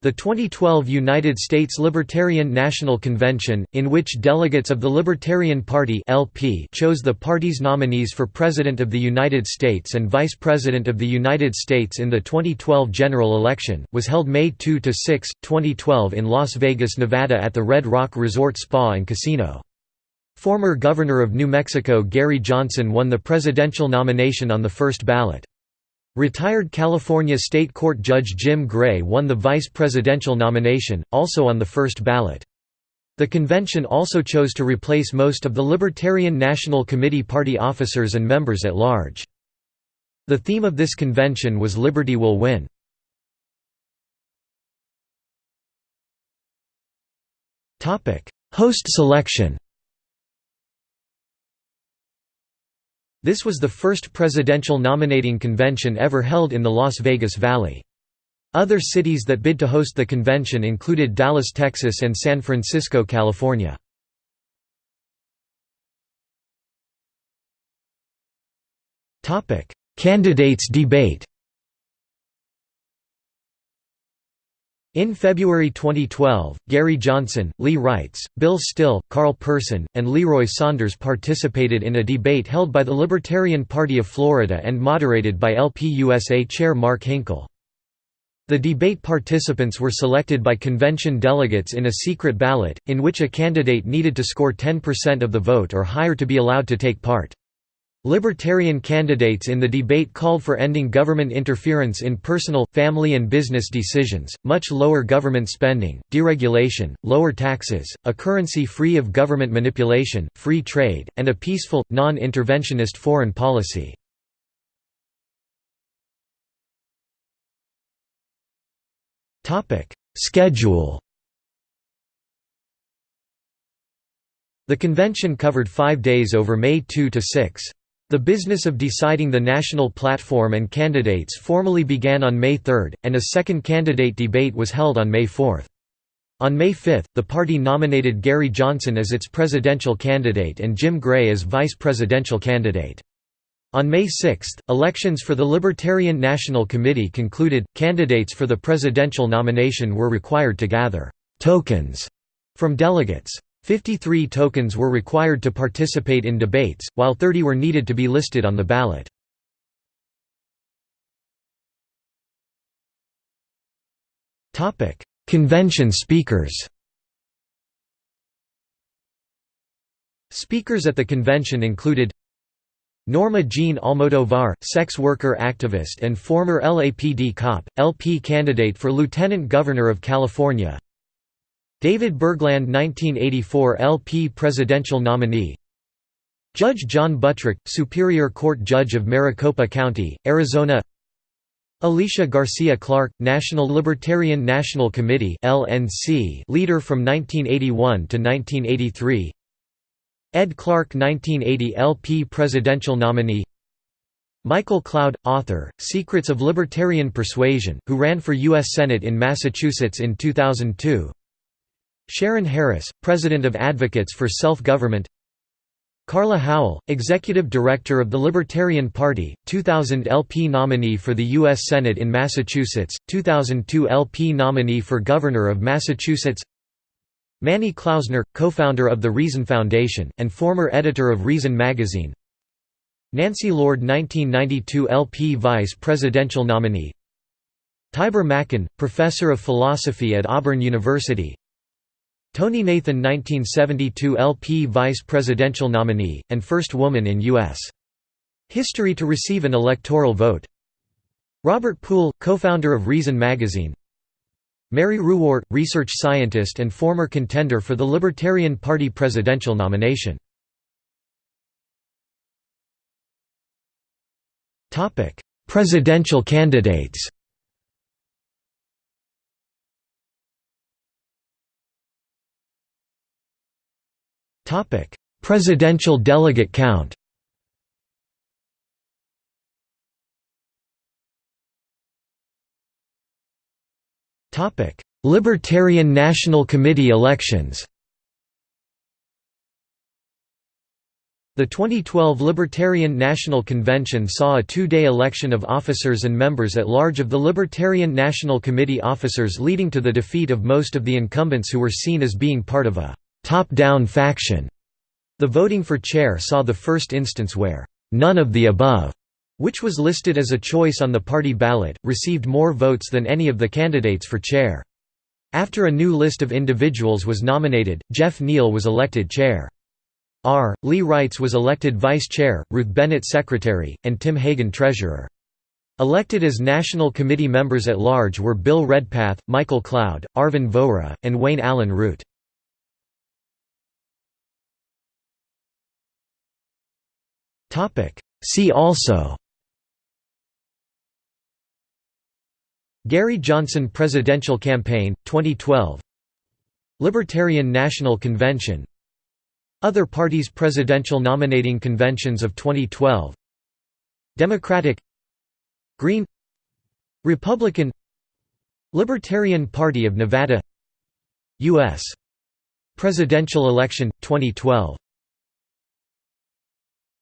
The 2012 United States Libertarian National Convention, in which delegates of the Libertarian Party (LP) chose the party's nominees for President of the United States and Vice President of the United States in the 2012 general election, was held May 2 to 6, 2012 in Las Vegas, Nevada at the Red Rock Resort Spa and Casino. Former Governor of New Mexico Gary Johnson won the presidential nomination on the first ballot. Retired California State Court Judge Jim Gray won the vice presidential nomination, also on the first ballot. The convention also chose to replace most of the Libertarian National Committee party officers and members at large. The theme of this convention was Liberty Will Win. Host selection This was the first presidential nominating convention ever held in the Las Vegas Valley. Other cities that bid to host the convention included Dallas, Texas and San Francisco, California. Candidates debate In February 2012, Gary Johnson, Lee Wrights, Bill Still, Carl Person, and Leroy Saunders participated in a debate held by the Libertarian Party of Florida and moderated by LPUSA chair Mark Hinkle. The debate participants were selected by convention delegates in a secret ballot, in which a candidate needed to score 10% of the vote or higher to be allowed to take part. Libertarian candidates in the debate called for ending government interference in personal, family and business decisions, much lower government spending, deregulation, lower taxes, a currency free of government manipulation, free trade, and a peaceful, non-interventionist foreign policy. Schedule The convention covered five days over May 2 to 6. The business of deciding the national platform and candidates formally began on May 3, and a second candidate debate was held on May 4. On May 5, the party nominated Gary Johnson as its presidential candidate and Jim Gray as vice presidential candidate. On May 6, elections for the Libertarian National Committee concluded. Candidates for the presidential nomination were required to gather tokens from delegates. 53 tokens were required to participate in debates, while 30 were needed to be listed on the ballot. Convention speakers Speakers at the convention included Norma Jean Almodovar, sex worker activist and former LAPD cop, LP candidate for Lieutenant Governor of California David Bergland 1984 LP presidential nominee. Judge John Buttrick, Superior Court Judge of Maricopa County, Arizona. Alicia Garcia Clark, National Libertarian National Committee LNC leader from 1981 to 1983 Ed Clark 1980 LP presidential nominee. Michael Cloud, author, Secrets of Libertarian Persuasion, who ran for U.S. Senate in Massachusetts in 2002 Sharon Harris, President of Advocates for Self-Government. Carla Howell, Executive Director of the Libertarian Party, 2000 LP nominee for the U.S. Senate in Massachusetts, 2002 LP nominee for Governor of Massachusetts. Manny Klausner, co-founder of the Reason Foundation, and former editor of Reason magazine. Nancy Lord 1992 LP Vice Presidential nominee. Tibor Machan, Professor of Philosophy at Auburn University Tonie Nathan 1972 LP Vice Presidential nominee, and first woman in U.S. history to receive an electoral vote. Robert Poole, co-founder of Reason magazine. Mary Ruwart, research scientist and former contender for the Libertarian Party presidential nomination. Presidential candidates Topic: Presidential delegate count. Topic: Libertarian National Committee elections. The 2012 Libertarian National Convention saw a two-day election of officers and members at large of the Libertarian National Committee officers leading to the defeat of most of the incumbents who were seen as being part of a «top-down faction». The voting for chair saw the first instance where «none of the above» which was listed as a choice on the party ballot, received more votes than any of the candidates for chair. After a new list of individuals was nominated, Geoff Neale was elected chair. R. Lee Wrights was elected vice chair, Ruth Bennett secretary, and Tim Hagen treasurer. Elected as National Committee members at large were Bill Redpath, Michael Cloud, Arvin Vohra, and Wayne Allyn Root. See also Gary Johnson Presidential Campaign, 2012 Libertarian National Convention other parties' presidential nominating conventions of 2012 Democratic Green Republican Libertarian Party of Nevada U.S. Presidential election, 2012